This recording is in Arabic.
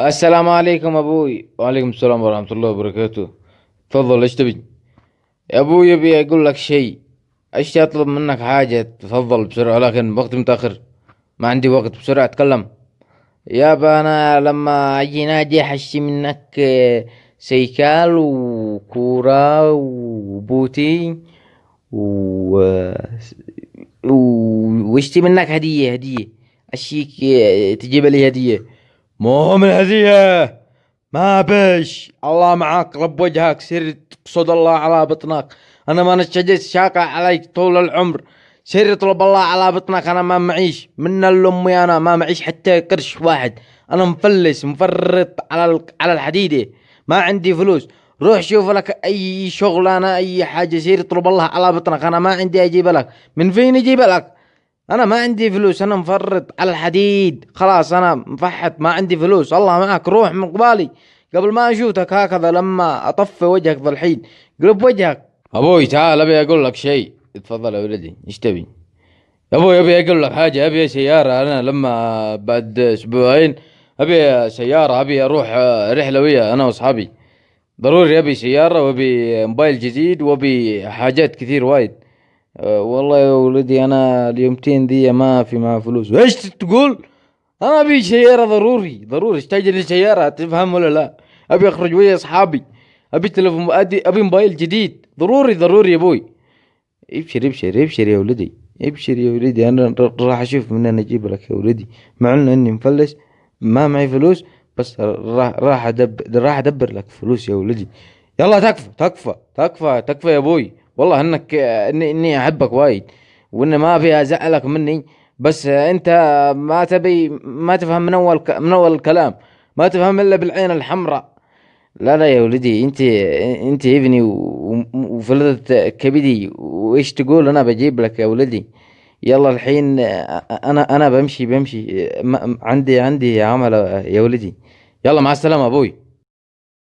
السلام عليكم أبوي. وعليكم السلام ورحمة الله وبركاته. تفضل إيش تبي؟ يا أبوي ابي أقول لك شيء. إيش اطلب منك حاجة؟ تفضل بسرعة لكن وقت متأخر. ما عندي وقت بسرعة أتكلم. يابا أنا لما أجي نادي احشي منك آه، سيكال وكورة وبوتي و و- واشتي منك هدية هدية. أشيك آه، تجيب لي هدية. مو من هدية. ما بش. الله معاك رب وجهك سر تقصد الله على بطنك. أنا ما نشجت شاقة عليك طول العمر. سر يطلب الله على بطنك أنا ما معيش. من الامي أنا ما معيش حتى قرش واحد. أنا مفلس مفرط على على الحديدة. ما عندي فلوس. روح شوف لك أي شغلانة أي حاجة سير اطلب الله على بطنك. أنا ما عندي أجيب لك. من فين أجيب لك؟ أنا ما عندي فلوس أنا مفرط على الحديد. خلاص أنا مفحط ما عندي فلوس. الله معك روح من قبالي. قبل ما اشوتك هكذا لما أطفي وجهك ذا قلب وجهك. أبوي تعال أبي أقول لك شيء. تفضل يا ولدي إيش تبي؟ أبوي أبي أقول لك حاجة. أبي سيارة أنا لما بعد أسبوعين أبي سيارة أبي أروح رحلة ويا أنا وأصحابي. ضروري أبي سيارة وأبي موبايل جديد وأبي حاجات كثير وايد. أه والله يا ولدي أنا اليومتين دي ما في معاه فلوس. إيش تقول؟ أنا أبي سيارة ضروري. ضروري. احتاج لي سيارة تفهم ولا لا؟ أبي أخرج ويا أصحابي. أبي تلفون أبي موبايل جديد. ضروري ضروري يا أبوي. ابشر ابشر ابشر يا ولدي. ابشر يا ولدي. أنا راح أشوف من أنا أجيب لك يا ولدي. مع انه إني مفلس. ما معي فلوس بس راح راح ادبر راح أدبر لك فلوس يا ولدي. يلا تكفى تكفى تكفى تكفى يا أبوي. والله إنك إني إني أحبك وايد وإن ما أبي أزعلك مني بس أنت ما تبي ما تفهم من أول من أول الكلام ما تفهم إلا بالعين الحمراء. لا لا يا ولدي أنت أنت ابني وفلذة كبدي وإيش تقول أنا بجيب لك يا ولدي؟ يلا الحين أنا أنا بمشي بمشي عندي عندي عمل يا ولدي. يلا مع السلامة أبوي.